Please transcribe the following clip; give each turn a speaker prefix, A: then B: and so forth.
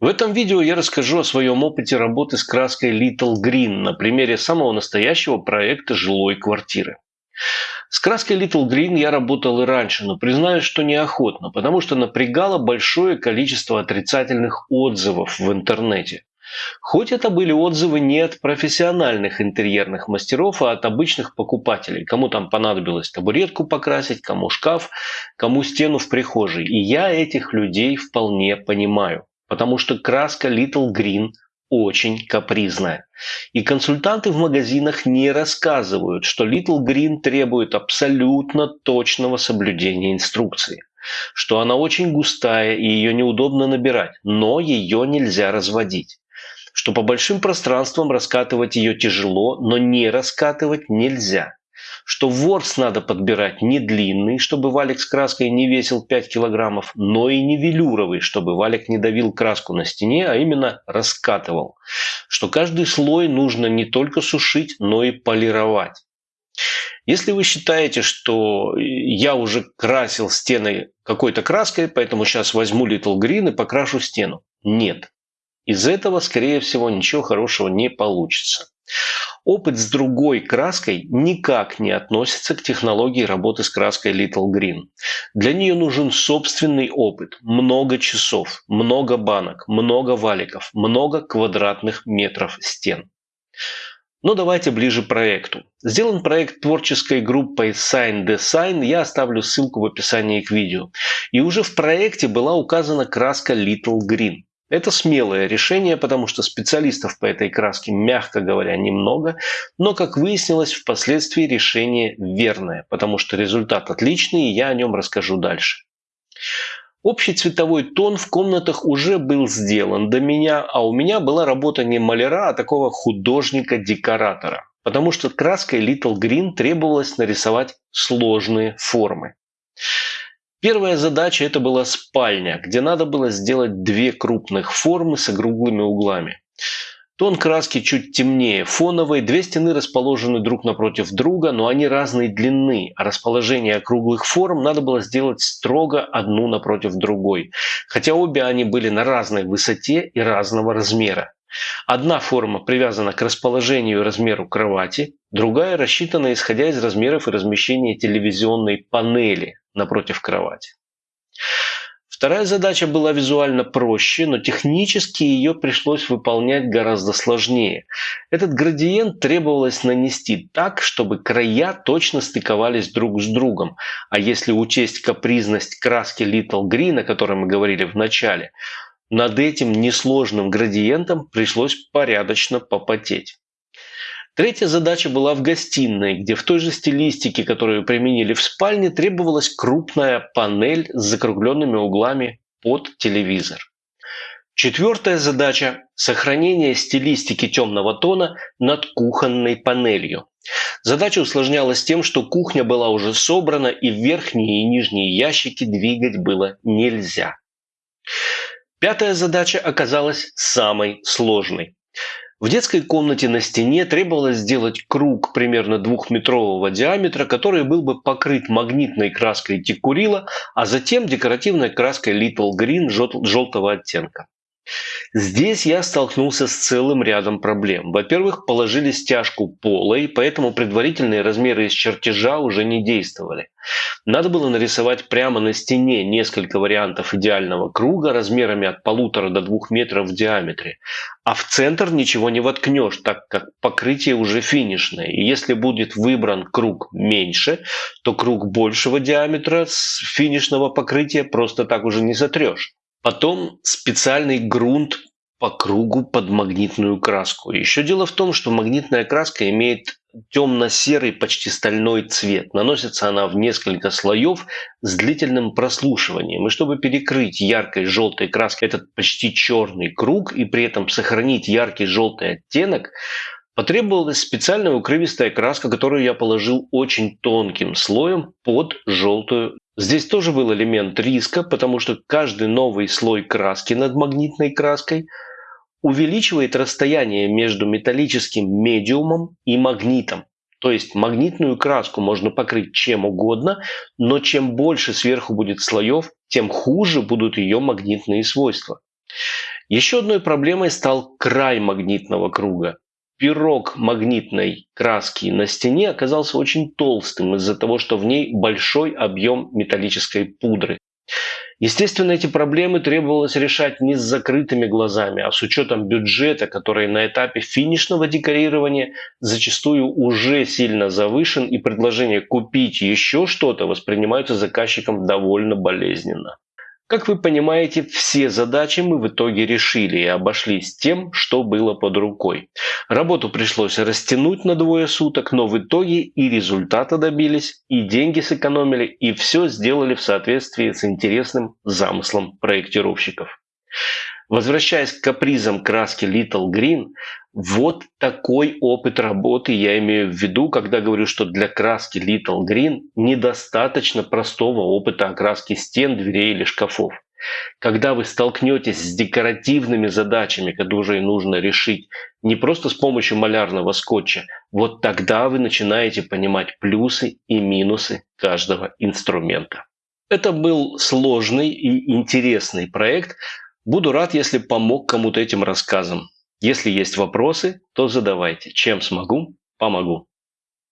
A: В этом видео я расскажу о своем опыте работы с краской Little Green на примере самого настоящего проекта жилой квартиры. С краской Little Green я работал и раньше, но признаюсь, что неохотно, потому что напрягало большое количество отрицательных отзывов в интернете. Хоть это были отзывы не от профессиональных интерьерных мастеров, а от обычных покупателей. Кому там понадобилось табуретку покрасить, кому шкаф, кому стену в прихожей. И я этих людей вполне понимаю потому что краска Little Green очень капризная. И консультанты в магазинах не рассказывают, что Little Green требует абсолютно точного соблюдения инструкции. Что она очень густая и ее неудобно набирать, но ее нельзя разводить. Что по большим пространствам раскатывать ее тяжело, но не раскатывать нельзя что ворс надо подбирать не длинный, чтобы валик с краской не весил 5 килограммов, но и не велюровый, чтобы валик не давил краску на стене, а именно раскатывал. Что каждый слой нужно не только сушить, но и полировать. Если вы считаете, что я уже красил стены какой-то краской, поэтому сейчас возьму Little Green и покрашу стену. Нет. Из этого, скорее всего, ничего хорошего не получится. Опыт с другой краской никак не относится к технологии работы с краской Little Green. Для нее нужен собственный опыт, много часов, много банок, много валиков, много квадратных метров стен. Но давайте ближе к проекту. Сделан проект творческой группой Sign Design, я оставлю ссылку в описании к видео. И уже в проекте была указана краска Little Green. Это смелое решение, потому что специалистов по этой краске, мягко говоря, немного, но, как выяснилось, впоследствии решение верное, потому что результат отличный, и я о нем расскажу дальше. Общий цветовой тон в комнатах уже был сделан до меня, а у меня была работа не маляра, а такого художника-декоратора. Потому что краской Little Green требовалось нарисовать сложные формы. Первая задача это была спальня, где надо было сделать две крупных формы с округлыми углами. Тон краски чуть темнее фоновой, две стены расположены друг напротив друга, но они разной длины, а расположение округлых форм надо было сделать строго одну напротив другой, хотя обе они были на разной высоте и разного размера. Одна форма привязана к расположению и размеру кровати, другая рассчитана исходя из размеров и размещения телевизионной панели напротив кровати. Вторая задача была визуально проще, но технически ее пришлось выполнять гораздо сложнее. Этот градиент требовалось нанести так, чтобы края точно стыковались друг с другом. А если учесть капризность краски Little Green, о которой мы говорили в начале, над этим несложным градиентом пришлось порядочно попотеть. Третья задача была в гостиной, где в той же стилистике, которую применили в спальне, требовалась крупная панель с закругленными углами под телевизор. Четвертая задача – сохранение стилистики темного тона над кухонной панелью. Задача усложнялась тем, что кухня была уже собрана и верхние и нижние ящики двигать было нельзя. Пятая задача оказалась самой сложной. В детской комнате на стене требовалось сделать круг примерно двухметрового диаметра, который был бы покрыт магнитной краской текурила, а затем декоративной краской Little Green желтого оттенка. Здесь я столкнулся с целым рядом проблем. Во-первых, положили стяжку полой, поэтому предварительные размеры из чертежа уже не действовали. Надо было нарисовать прямо на стене несколько вариантов идеального круга размерами от полутора до двух метров в диаметре. А в центр ничего не воткнешь, так как покрытие уже финишное. И если будет выбран круг меньше, то круг большего диаметра с финишного покрытия просто так уже не сотрешь. Потом специальный грунт по кругу под магнитную краску. Еще дело в том, что магнитная краска имеет темно-серый, почти стальной цвет. Наносится она в несколько слоев с длительным прослушиванием. И чтобы перекрыть яркой желтой краской этот почти черный круг и при этом сохранить яркий желтый оттенок, потребовалась специальная укрывистая краска, которую я положил очень тонким слоем под желтую Здесь тоже был элемент риска, потому что каждый новый слой краски над магнитной краской увеличивает расстояние между металлическим медиумом и магнитом. То есть магнитную краску можно покрыть чем угодно, но чем больше сверху будет слоев, тем хуже будут ее магнитные свойства. Еще одной проблемой стал край магнитного круга. Пирог магнитной краски на стене оказался очень толстым из-за того, что в ней большой объем металлической пудры. Естественно, эти проблемы требовалось решать не с закрытыми глазами, а с учетом бюджета, который на этапе финишного декорирования зачастую уже сильно завышен, и предложение купить еще что-то воспринимаются заказчиком довольно болезненно. Как вы понимаете, все задачи мы в итоге решили и обошлись тем, что было под рукой. Работу пришлось растянуть на двое суток, но в итоге и результата добились, и деньги сэкономили, и все сделали в соответствии с интересным замыслом проектировщиков. Возвращаясь к капризам краски Little Green, вот такой опыт работы я имею в виду, когда говорю, что для краски Little Green недостаточно простого опыта окраски стен, дверей или шкафов. Когда вы столкнетесь с декоративными задачами, которые нужно решить не просто с помощью малярного скотча, вот тогда вы начинаете понимать плюсы и минусы каждого инструмента. Это был сложный и интересный проект. Буду рад, если помог кому-то этим рассказом. Если есть вопросы, то задавайте. Чем смогу, помогу.